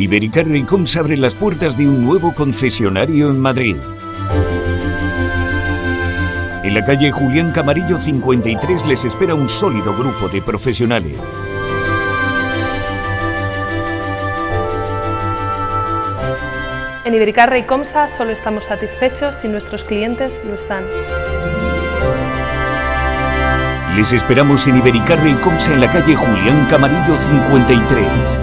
Ibericar Recoms abre las puertas de un nuevo concesionario en Madrid. En la calle Julián Camarillo 53 les espera un sólido grupo de profesionales. En Ibericarre y Comsa solo estamos satisfechos si nuestros clientes lo están. Les esperamos en Ibericarre y Comsa en la calle Julián Camarillo 53.